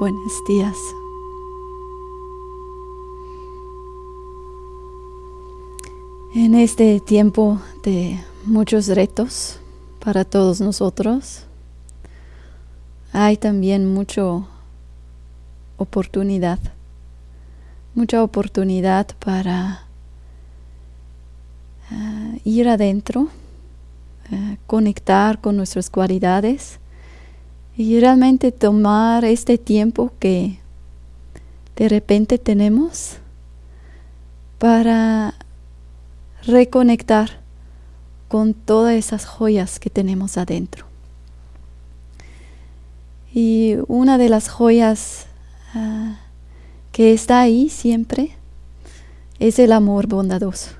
Buenos días. En este tiempo de muchos retos para todos nosotros, hay también mucha oportunidad, mucha oportunidad para uh, ir adentro, uh, conectar con nuestras cualidades y realmente tomar este tiempo que de repente tenemos para reconectar con todas esas joyas que tenemos adentro. Y una de las joyas uh, que está ahí siempre es el amor bondadoso.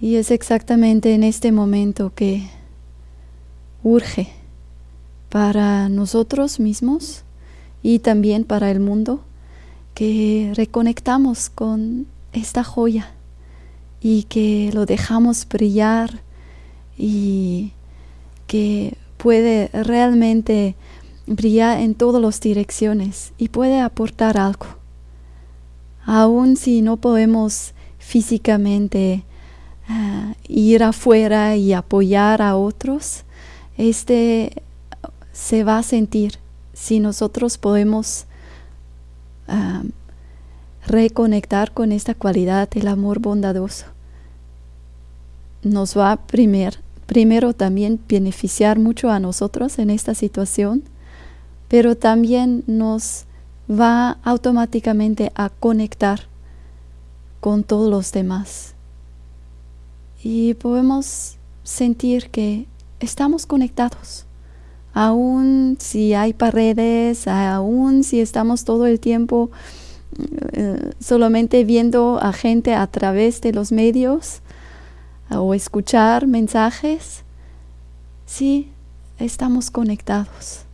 Y es exactamente en este momento que urge para nosotros mismos y también para el mundo que reconectamos con esta joya y que lo dejamos brillar y que puede realmente brillar en todas las direcciones y puede aportar algo. Aun si no podemos físicamente uh, ir afuera y apoyar a otros, este se va a sentir si nosotros podemos reconectar con esta cualidad del amor bondadoso. Nos va a primer, primero también beneficiar mucho a nosotros en esta situación, pero también nos va automáticamente a conectar con todos los demás. Y podemos sentir que estamos conectados aún si hay paredes, aún si estamos todo el tiempo eh, solamente viendo a gente a través de los medios o escuchar mensajes, sí, estamos conectados,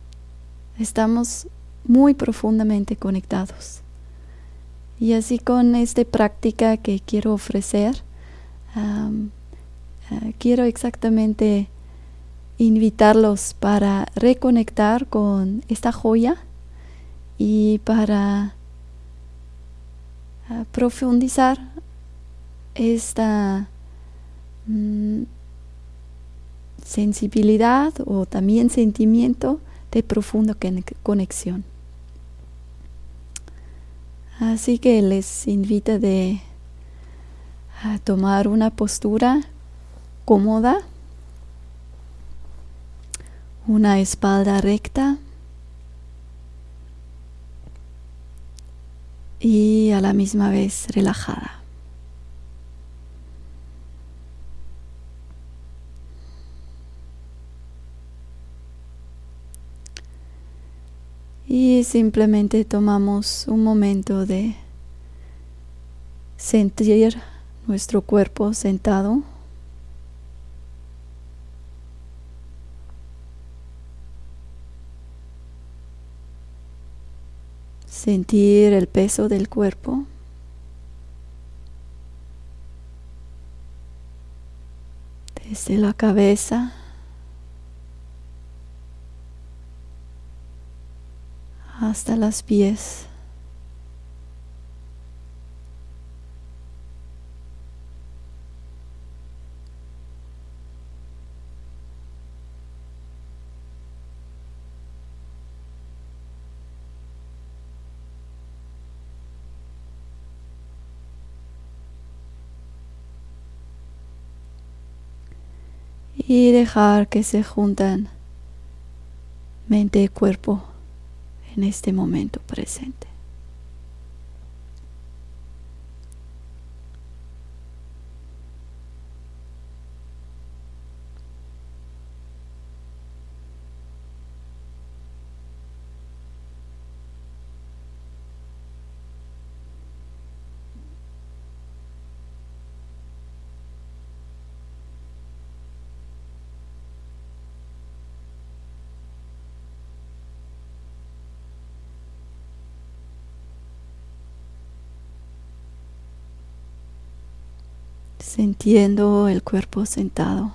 estamos muy profundamente conectados. Y así con esta práctica que quiero ofrecer, eh, quiero exactamente invitarlos para reconectar con esta joya y para uh, profundizar esta mm, sensibilidad o también sentimiento de profunda conexión. Así que les invito de a tomar una postura cómoda una espalda recta y a la misma vez relajada. Y simplemente tomamos un momento de sentir nuestro cuerpo sentado sentir el peso del cuerpo. Desde la cabeza hasta las pies. Y dejar que se juntan mente y cuerpo en este momento presente. Sintiendo el cuerpo sentado.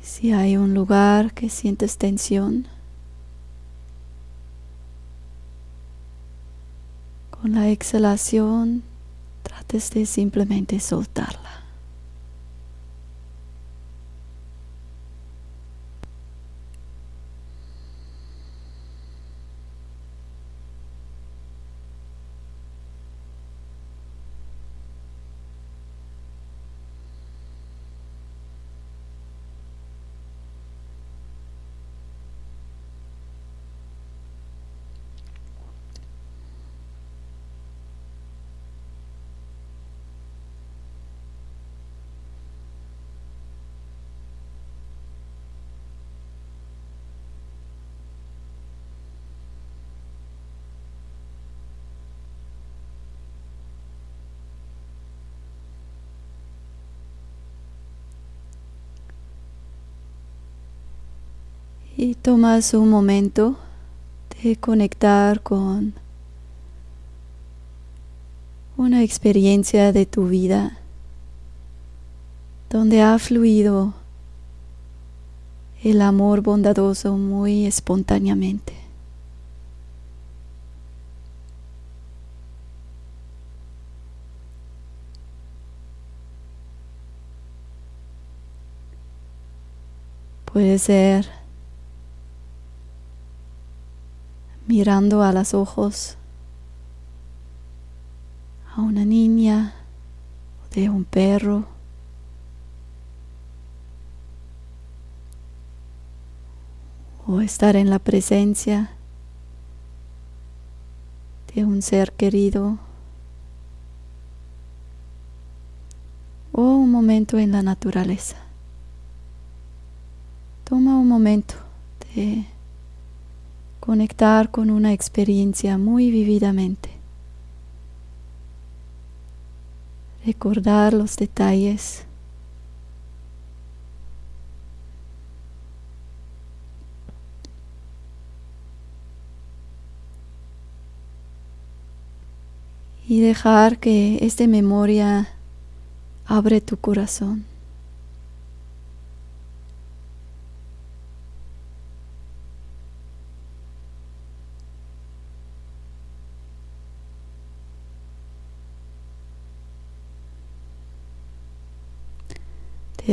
Si hay un lugar que sientes tensión, con la exhalación trates de simplemente soltarla. Y tomas un momento de conectar con una experiencia de tu vida donde ha fluido el amor bondadoso muy espontáneamente. Puede ser mirando a los ojos a una niña o de un perro. O estar en la presencia de un ser querido. O un momento en la naturaleza. Toma un momento de conectar con una experiencia muy vividamente. Recordar los detalles. Y dejar que esta memoria abre tu corazón.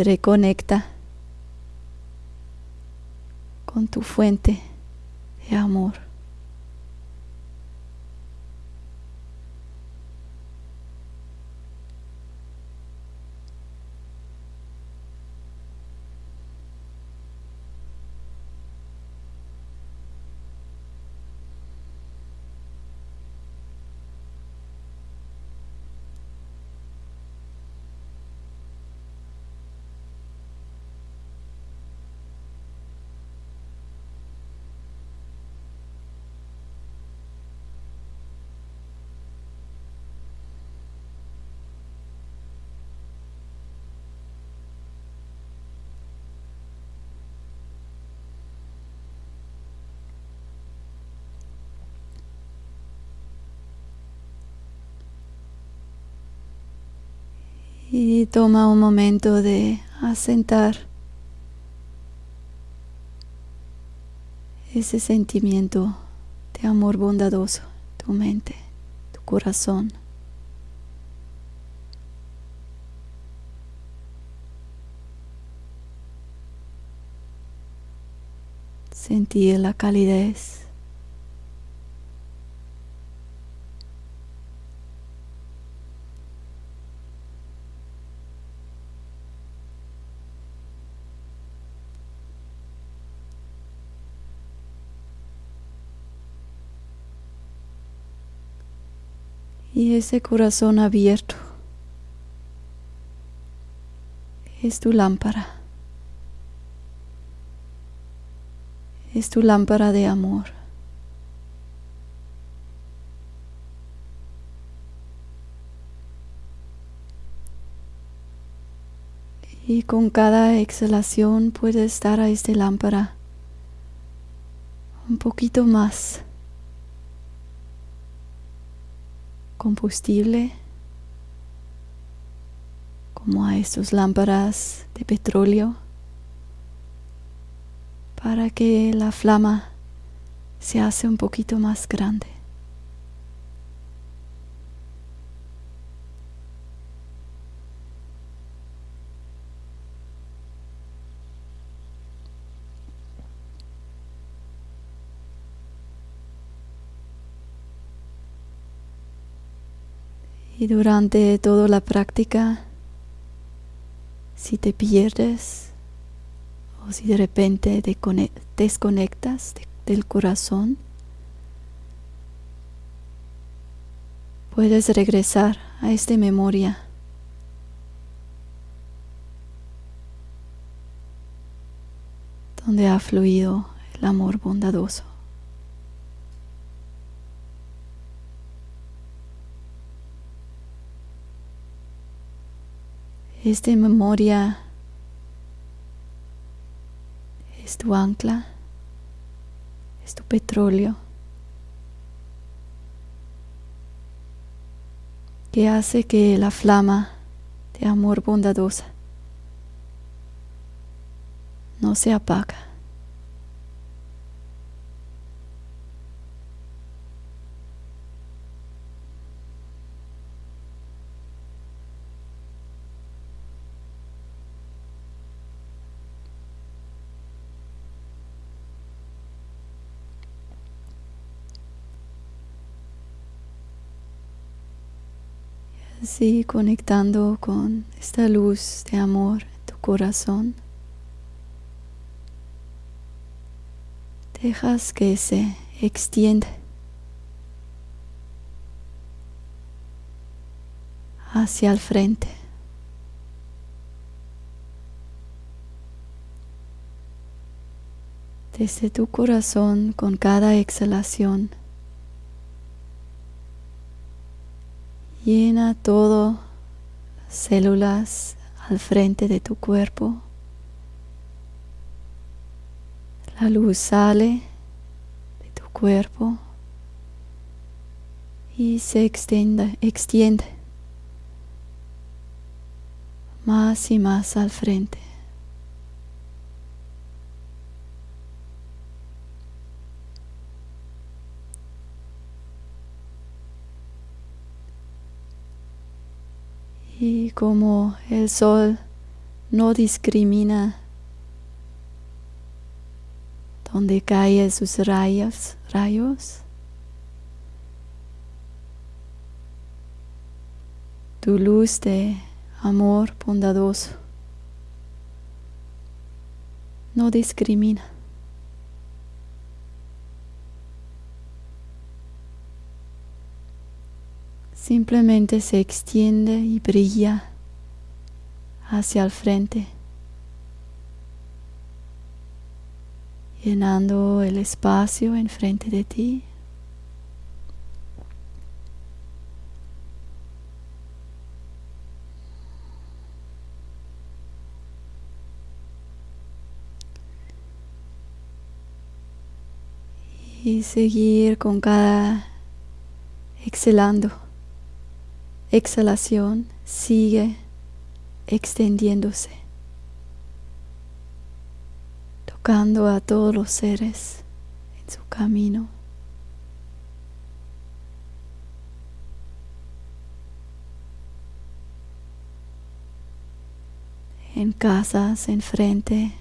Reconecta con tu fuente de amor. Y toma un momento de asentar ese sentimiento de amor bondadoso, tu mente, tu corazón. Sentir la calidez y ese corazón abierto es tu lámpara. Es tu lámpara de amor. Y con cada exhalación puedes dar a esta lámpara un poquito más. Combustible como a estos lámparas de petróleo para que la flama se hace un poquito más grande. Y durante toda la práctica, si te pierdes o si de repente te desconectas del corazón, puedes regresar a esta memoria. donde ha fluido el amor bondadoso. Esta memoria es tu ancla, es tu petróleo, que hace que la flama de amor bondadosa no se apaga. Así conectando con esta luz de amor en tu corazón. Dejas que se extienda hacia el frente. Desde tu corazón con cada exhalación Llena todo las células al frente de tu cuerpo. La luz sale de tu cuerpo y se extiende, extiende más y más al frente. Y como el sol no discrimina donde caen sus rayos, rayos, tu luz de amor bondadoso no discrimina. simplemente se extiende y brilla hacia el frente, llenando el espacio enfrente de ti. Y seguir con cada exhalando exhalación sigue extendiéndose, tocando a todos los seres en su camino. En casas, enfrente,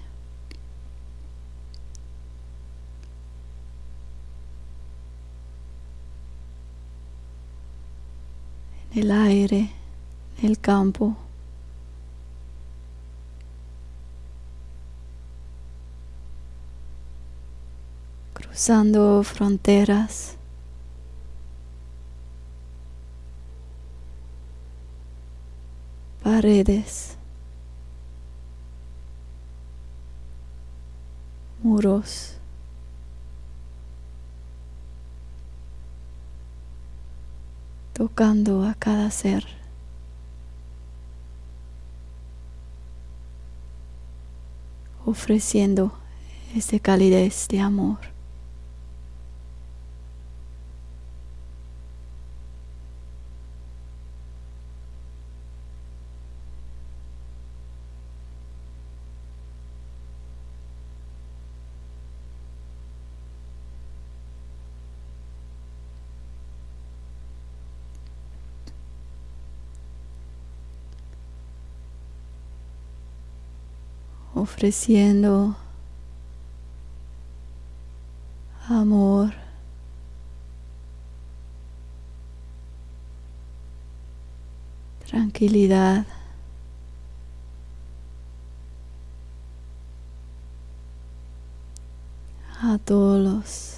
el aire, el campo. Cruzando fronteras. Paredes. Muros. tocando a cada ser. ofreciendo esta calidez de amor. Ofreciendo amor. Tranquilidad. a todos los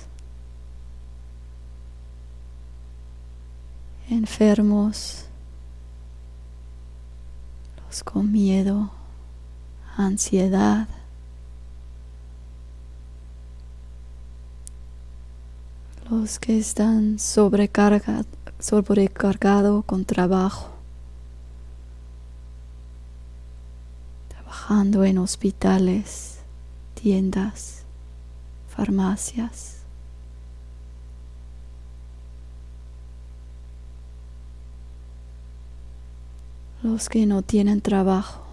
enfermos, los con miedo, ansiedad. los que están sobrecargados sobrecargado con trabajo, trabajando en hospitales, tiendas, farmacias. Los que no tienen trabajo.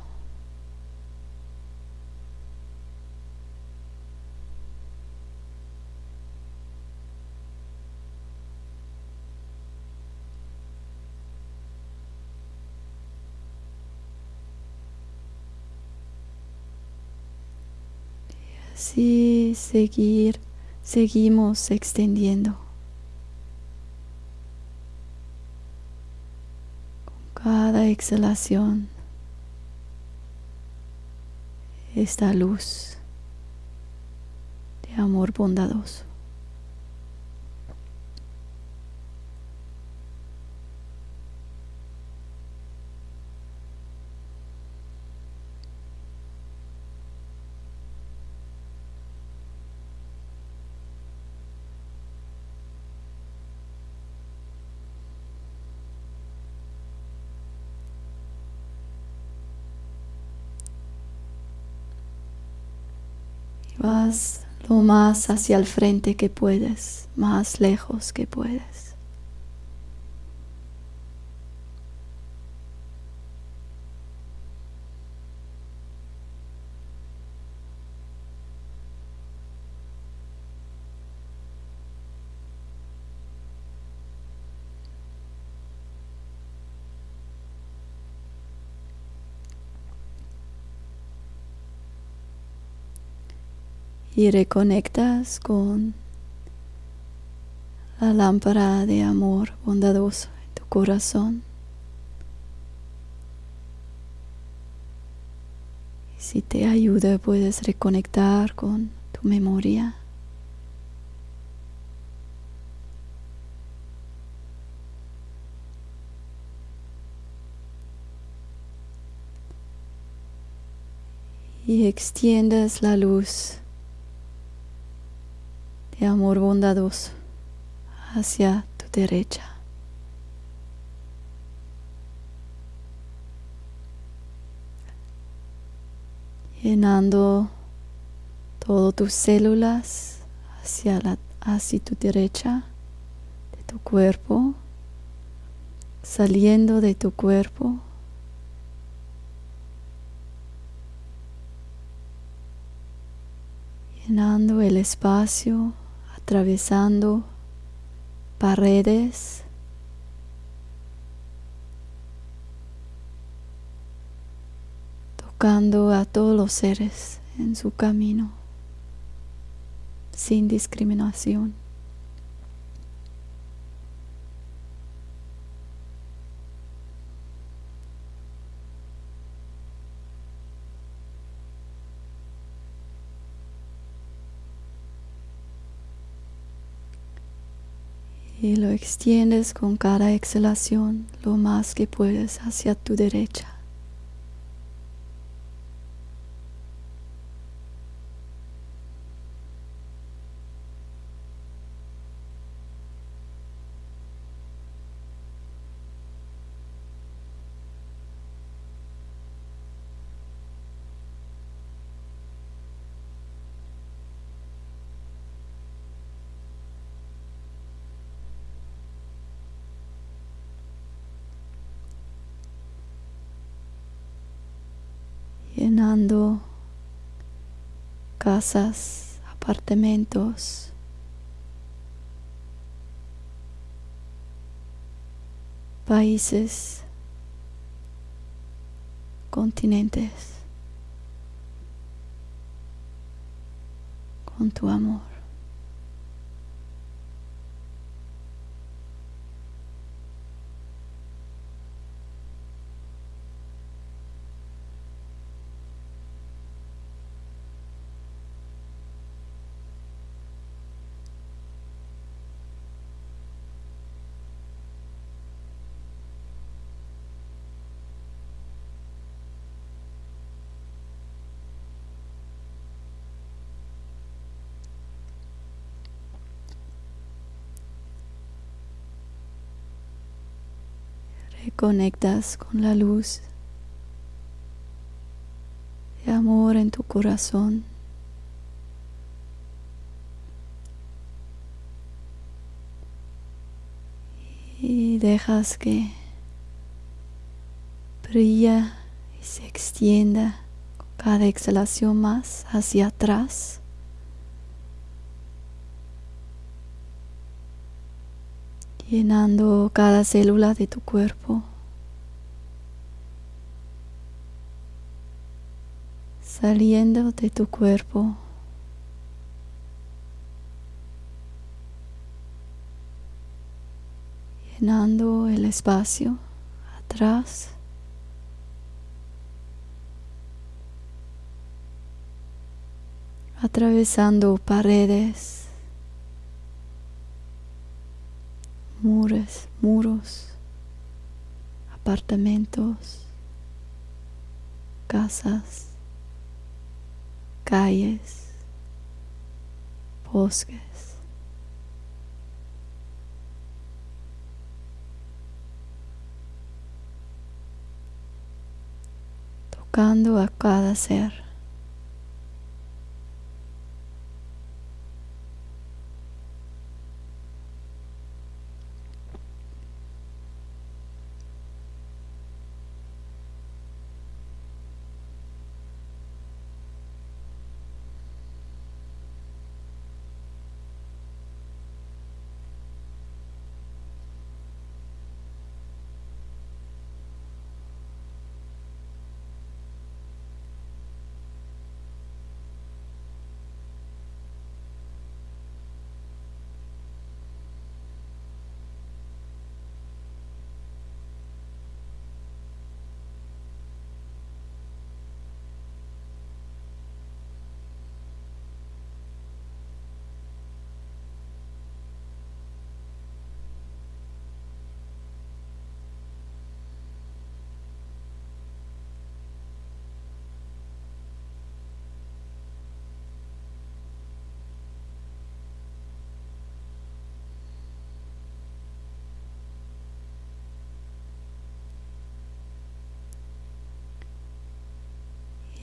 Así seguir, seguimos extendiendo. Con cada exhalación, esta luz de amor bondadoso. Lo más hacia el frente que puedes, más lejos que puedes. Y reconectas con la lámpara de amor bondadoso en tu corazón. Y si te ayuda, puedes reconectar con tu memoria. Y extiendas la luz de amor bondadoso hacia tu derecha. Llenando todas tus células hacia, la, hacia tu derecha de tu cuerpo, saliendo de tu cuerpo. llenando el espacio atravesando paredes, tocando a todos los seres en su camino, sin discriminación. Y lo extiendes con cada exhalación lo más que puedes hacia tu derecha. llenando casas, apartamentos. países, continentes, con tu amor. Reconectas con la luz de amor en tu corazón. Y dejas que brilla y se extienda con cada exhalación más hacia atrás. llenando cada célula de tu cuerpo, saliendo de tu cuerpo. llenando el espacio atrás atravesando paredes muros, muros, apartamentos, casas, calles, bosques. tocando a cada ser.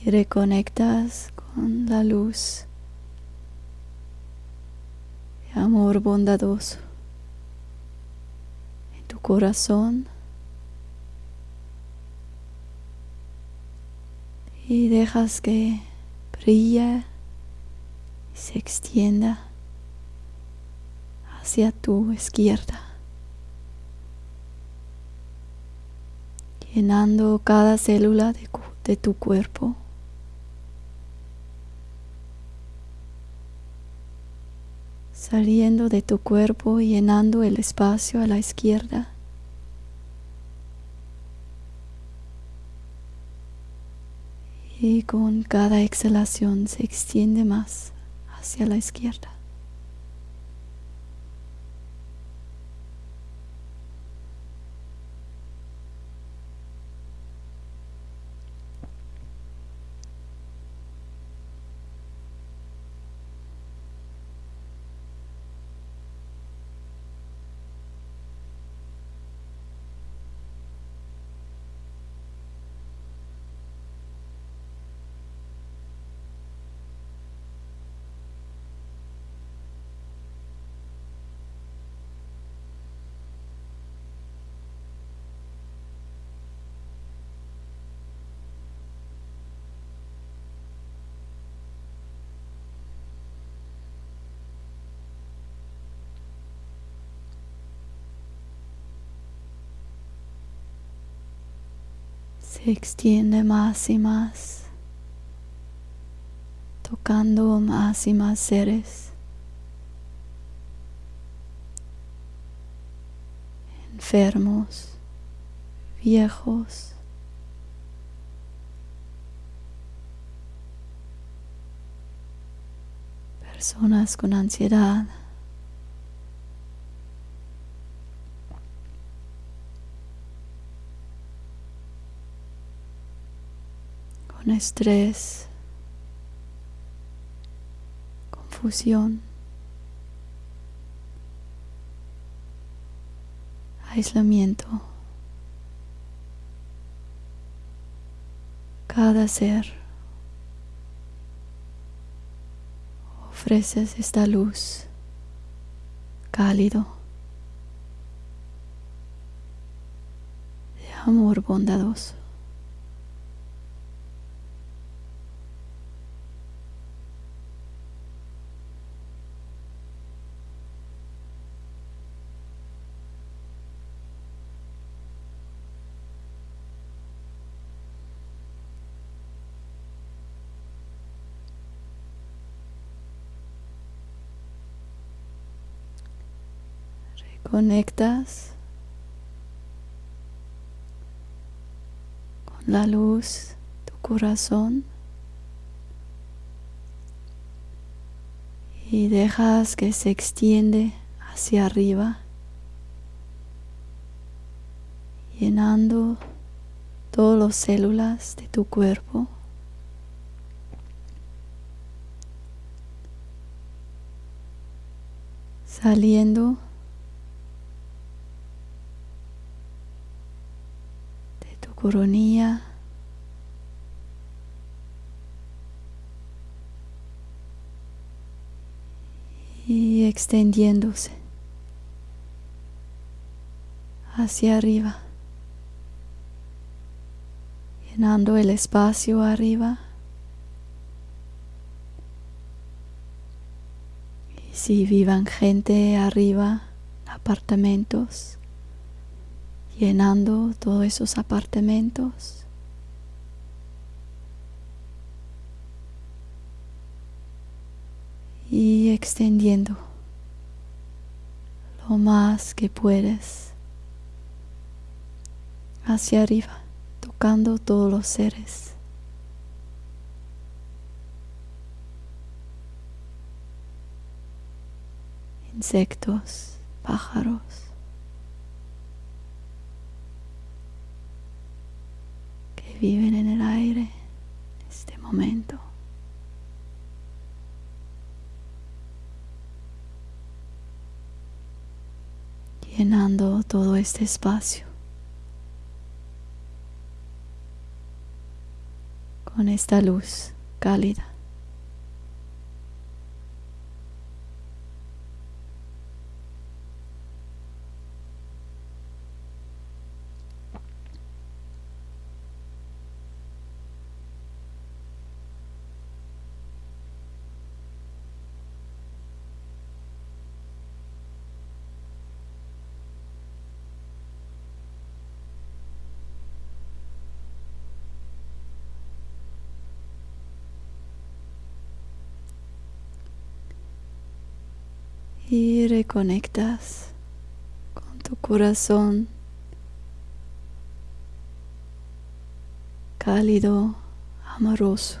Y reconectas con la luz de amor bondadoso en tu corazón y dejas que brilla y se extienda hacia tu izquierda, llenando cada célula de, de tu cuerpo. Saliendo de tu cuerpo y llenando el espacio a la izquierda. Y con cada exhalación se extiende más hacia la izquierda. se extiende más y más tocando más y más seres. enfermos, viejos, personas con ansiedad. Estrés, confusión, aislamiento. Cada ser ofreces esta luz cálido de amor bondadoso. Conectas con la luz, tu corazón. Y dejas que se extiende hacia arriba, llenando todas las células de tu cuerpo. Saliendo Y extendiéndose hacia arriba, llenando el espacio arriba. Y si vivan gente arriba, apartamentos, llenando todos esos apartamentos. Y extendiendo lo más que puedes hacia arriba, tocando todos los seres. Insectos, pájaros. Viven en el aire en este momento. llenando todo este espacio con esta luz cálida. Y reconectas con tu corazón cálido, amoroso.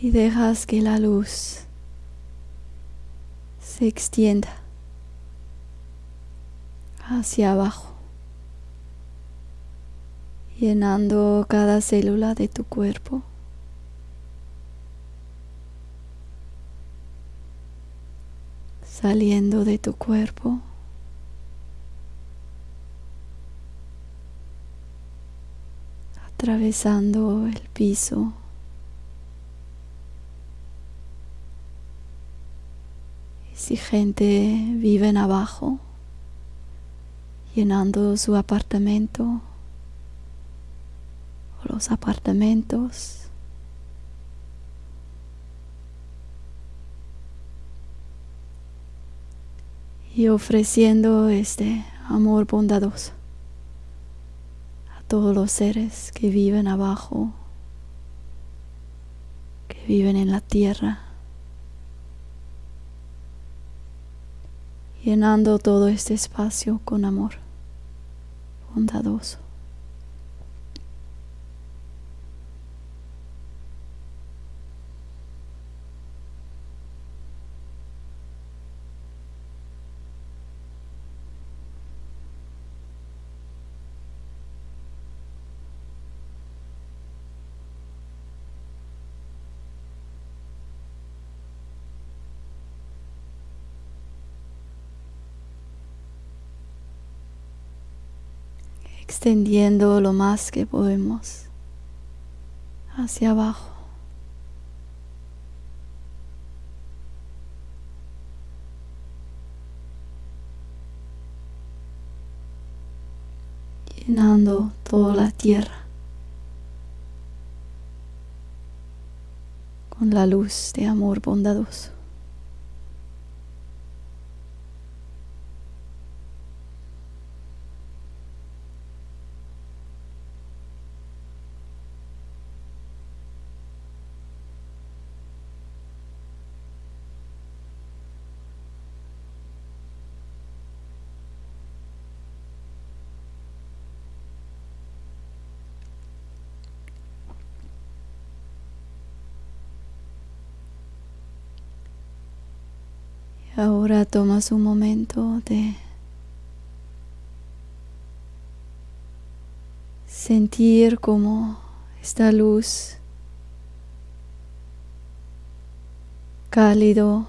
Y dejas que la luz se extienda hacia abajo, llenando cada célula de tu cuerpo. Saliendo de tu cuerpo. atravesando el piso. Y si gente vive en abajo, llenando su apartamento o los apartamentos y ofreciendo este amor bondadoso a todos los seres que viven abajo, que viven en la tierra, llenando todo este espacio con amor bondadoso. Extendiendo lo más que podemos hacia abajo. llenando toda la tierra con la luz de amor bondadoso. Ahora tomas un momento de sentir como esta luz cálido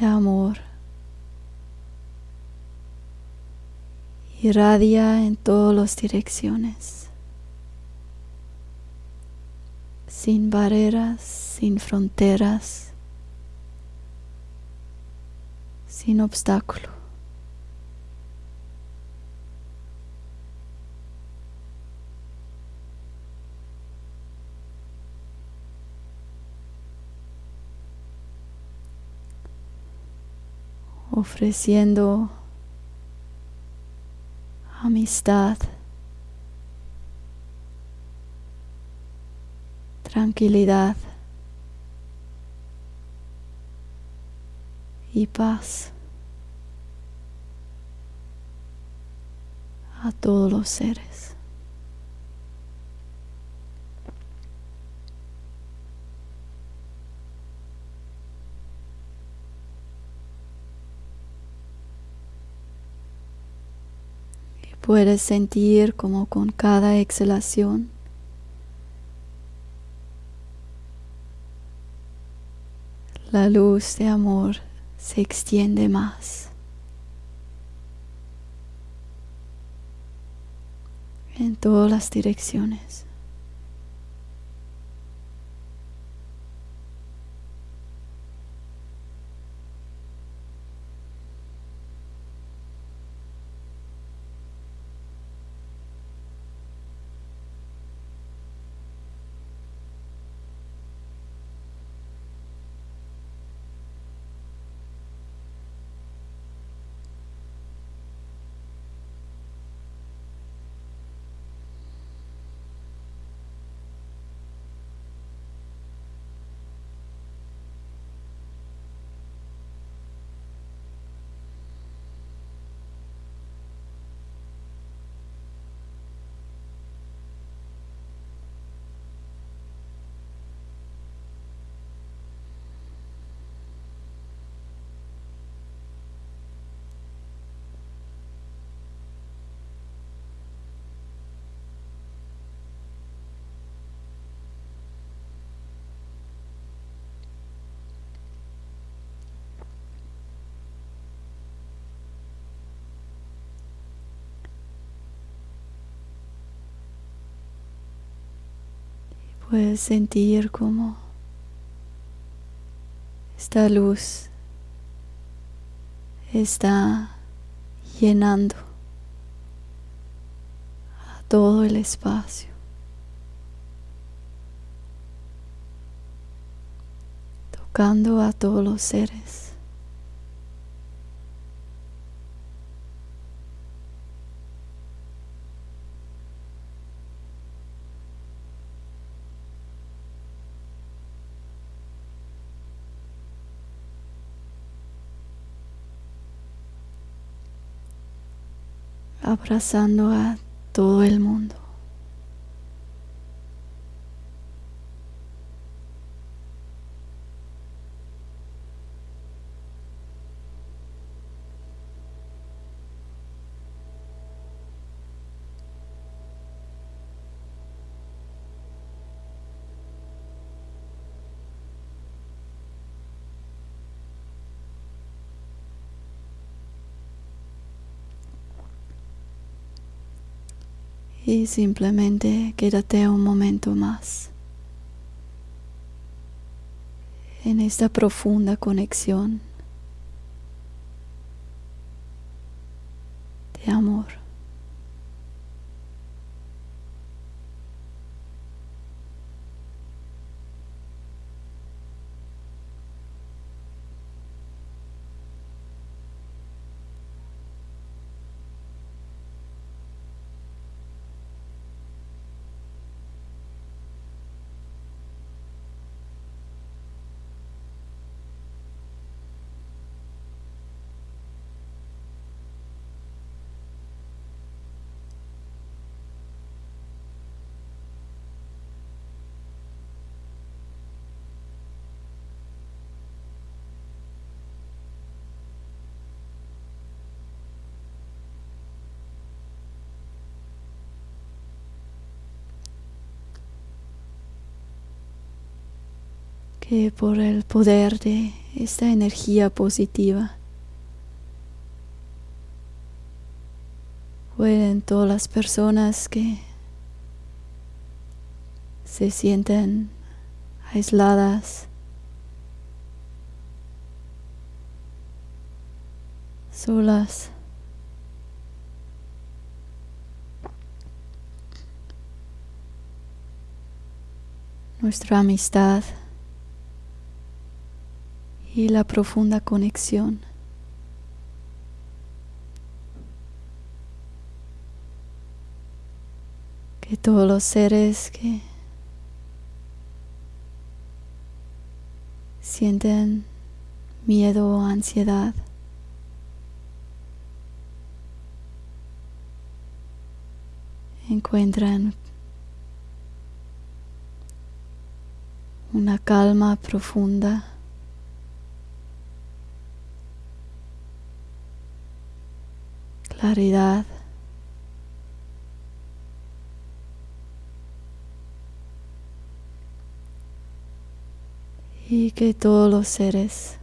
de amor irradia en todas las direcciones. Sin barreras, sin fronteras, sin obstáculo. ofreciendo amistad tranquilidad y paz a todos los seres. Puedes sentir como con cada exhalación la luz de amor se extiende más. en todas las direcciones. Puedes sentir como esta luz está llenando a todo el espacio. Tocando a todos los seres. Abrazando a todo el mundo. Y simplemente quédate un momento más en esta profunda conexión de amor. Que por el poder de esta energía positiva. Pueden todas las personas que se sienten aisladas, solas, nuestra amistad y la profunda conexión. Que todos los seres que sienten miedo o ansiedad encuentran una calma profunda claridad. Y que todos los seres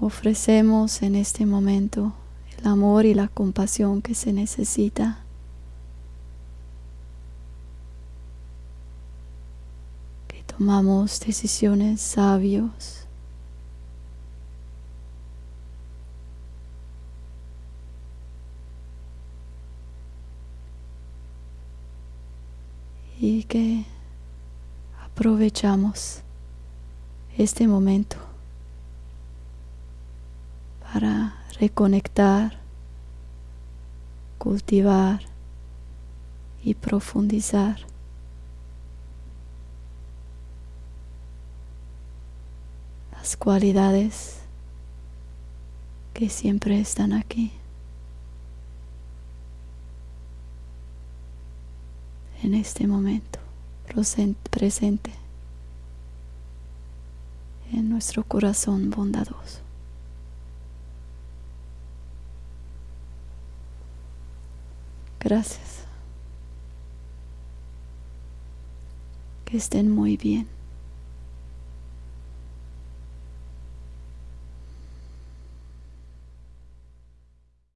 ofrecemos en este momento el amor y la compasión que se necesita. Que tomamos decisiones sabios. y que aprovechamos este momento para reconectar, cultivar y profundizar. las cualidades que siempre están aquí. En este momento presente en nuestro corazón bondadoso. Gracias. Que estén muy bien.